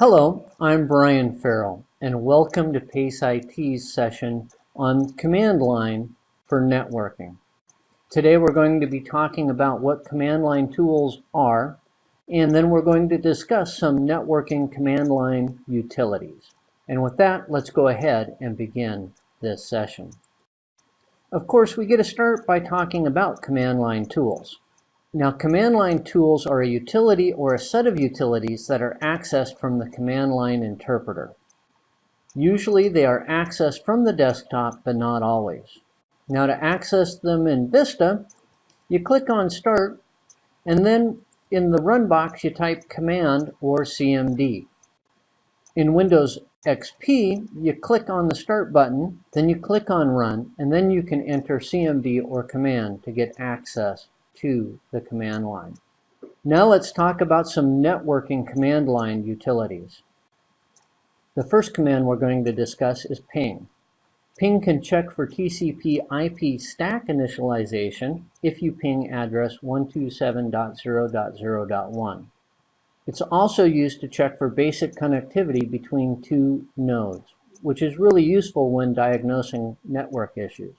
Hello, I'm Brian Farrell, and welcome to PACE IT's session on command line for networking. Today we're going to be talking about what command line tools are, and then we're going to discuss some networking command line utilities. And with that, let's go ahead and begin this session. Of course, we get to start by talking about command line tools. Now, command line tools are a utility or a set of utilities that are accessed from the command line interpreter. Usually they are accessed from the desktop, but not always. Now to access them in Vista, you click on Start, and then in the Run box you type Command or CMD. In Windows XP, you click on the Start button, then you click on Run, and then you can enter CMD or Command to get access to the command line. Now let's talk about some networking command line utilities. The first command we're going to discuss is ping. Ping can check for TCP IP stack initialization if you ping address 127.0.0.1. It's also used to check for basic connectivity between two nodes, which is really useful when diagnosing network issues.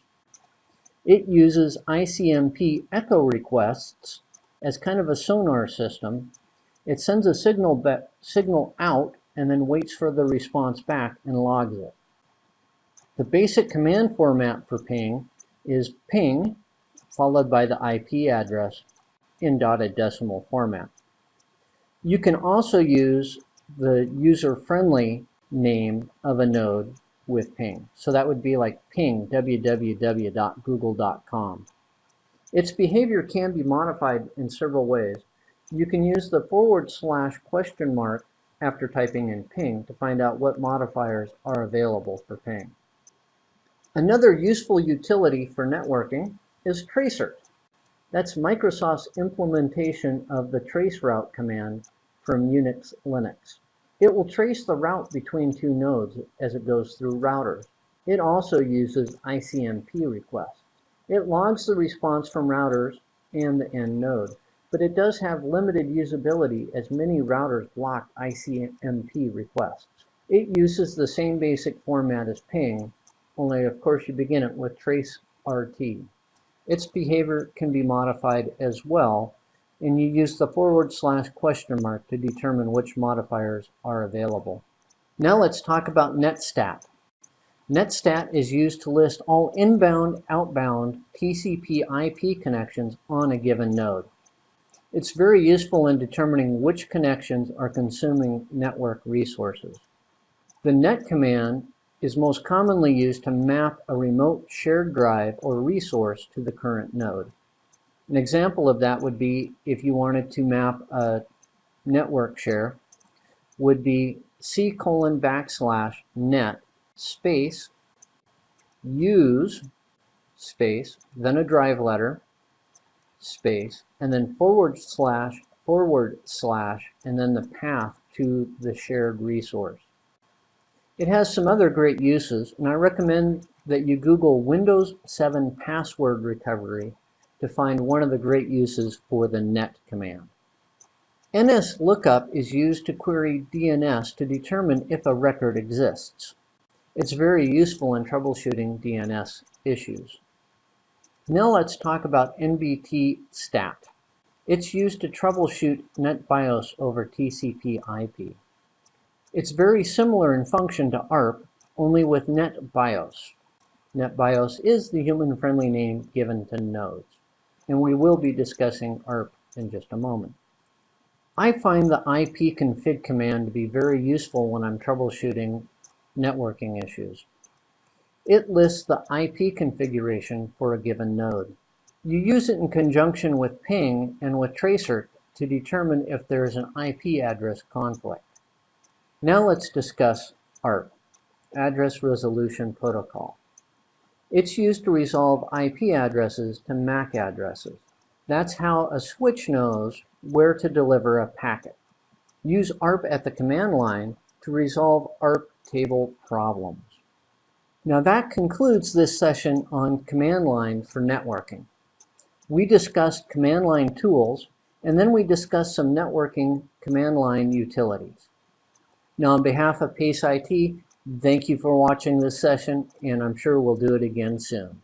It uses ICMP echo requests as kind of a sonar system. It sends a signal, signal out and then waits for the response back and logs it. The basic command format for ping is ping followed by the IP address in dotted decimal format. You can also use the user-friendly name of a node with ping. So that would be like ping www.google.com. Its behavior can be modified in several ways. You can use the forward slash question mark after typing in ping to find out what modifiers are available for ping. Another useful utility for networking is tracert. That's Microsoft's implementation of the traceroute command from Unix Linux. It will trace the route between two nodes as it goes through routers. It also uses ICMP requests. It logs the response from routers and the end node, but it does have limited usability as many routers block ICMP requests. It uses the same basic format as ping, only of course you begin it with trace RT. Its behavior can be modified as well and you use the forward slash question mark to determine which modifiers are available. Now let's talk about netstat. Netstat is used to list all inbound, outbound TCP IP connections on a given node. It's very useful in determining which connections are consuming network resources. The net command is most commonly used to map a remote shared drive or resource to the current node. An example of that would be if you wanted to map a network share would be c colon backslash net space use space then a drive letter space and then forward slash forward slash and then the path to the shared resource. It has some other great uses and I recommend that you Google Windows 7 password recovery to find one of the great uses for the net command. NSLOOKUP is used to query DNS to determine if a record exists. It's very useful in troubleshooting DNS issues. Now let's talk about NBT stat. It's used to troubleshoot NetBIOS over TCP IP. It's very similar in function to ARP, only with NetBIOS. NetBIOS is the human-friendly name given to nodes and we will be discussing ARP in just a moment. I find the ipconfig command to be very useful when I'm troubleshooting networking issues. It lists the IP configuration for a given node. You use it in conjunction with ping and with tracert to determine if there is an IP address conflict. Now let's discuss ARP, Address Resolution Protocol. It's used to resolve IP addresses to MAC addresses. That's how a switch knows where to deliver a packet. Use ARP at the command line to resolve ARP table problems. Now that concludes this session on command line for networking. We discussed command line tools, and then we discussed some networking command line utilities. Now, on behalf of Pace IT, thank you for watching this session, and I'm sure we'll do it again soon.